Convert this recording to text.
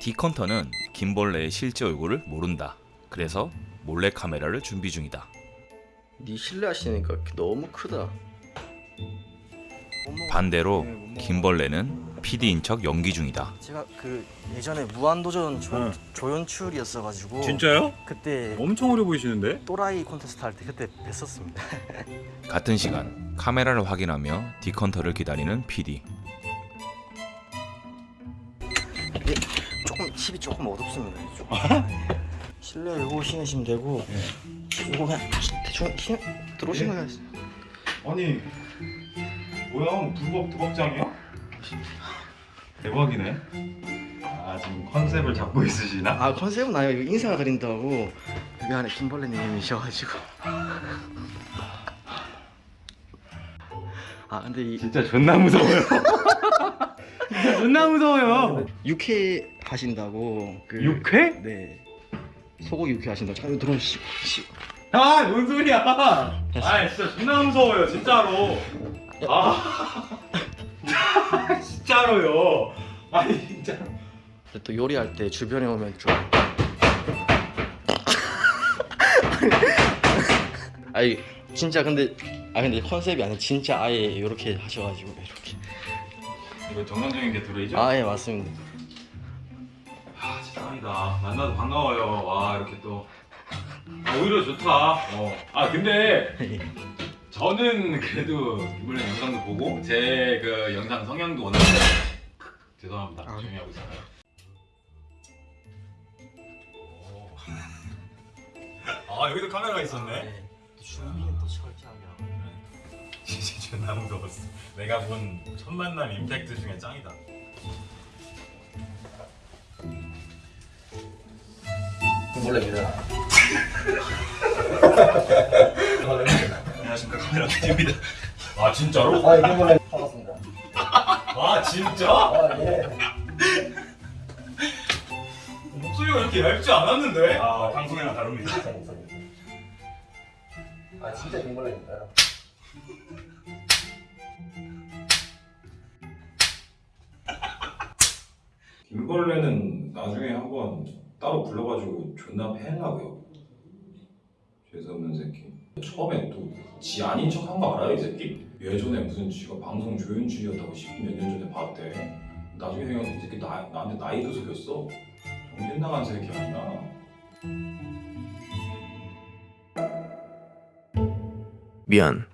디컨터는 김벌레의 실제 얼굴을 모른다. 그래서 몰래 카메라를 준비 중이다. 네 실례하시니까 너무 크다. 반대로 네. 김벌레는 PD인 척 연기 중이다. 제가 그 예전에 무한도전 조, 응. 조연출이었어가지고 진짜요? 그때 엄청 어려 보이시는데? 또라이 콘테스트 할 때 그때 뵀었습니다. 같은 시간 카메라를 확인하며 디컨터를 기다리는 PD. 이게 조금 칩이 조금 어둡습니다. 조금. 실내 요거 신으시면 되고 요거 그냥 대충 신 들어오시면 되겠어요. 아니 뭐야 두벅 두벅장이야? 대박이네. 아 지금 컨셉을 잡고 있으시나? 아 컨셉은 아니고 이거 인사 그린다고 여기 안에 김벌레님이셔가지고 아 근데 이 진짜 존나 무서워요. 존나 무서워요. 육회 하신다고 그 육회? 네 소고기 육회 하신다고 잠깐 들어오시 시 아, 뭔 소리야? 아, 진짜 존나 무서워요, 진짜로. 아, 진짜로요. 아니, 진짜. 근데 또 요리할 때 주변에 오면 좀 아니 진짜 근데 아 근데 컨셉이 아니 진짜 아예 이렇게 하셔가지고 이렇게 이거 정상적인 게 들어있죠? 아 예 맞습니다 아 진짜 짱이다 만나서 반가워요 와 이렇게 또 아, 오히려 좋다 어. 아 근데 저는 그래도 이번에 영상도 보고 제 그 영상 성향도 워낙 죄송합니다 아. 조용히 하고 있어요 오. 아 여기도 카메라가 있었네 네. 진짜 존나 무서웠어 내가 본 첫 만남 임팩트 중에 짱이다 몰래입니다. 안녕하십니까 카메라 PD입니다 아 진짜로? 아 이게 몰래 반갑습니다. 아 진짜? 아 예. 목소리가 이렇게 얇지 않았는데? 아 방송이랑 다릅니다 아 진짜 김벌레입니다. 김벌레는 나중에 한번 따로 불러가지고 존나 패려고요. 죄송없는 새끼. 처음에 또 지 아닌 척 한 거 알아요 이 새끼? 예전에 무슨 지가 방송 조연출이었다고 10몇 년 전에 봤대. 나중에 생각해서 이 새끼 나, 나한테 나이도 속였어? 정신 나간 새끼 아니야. 미안.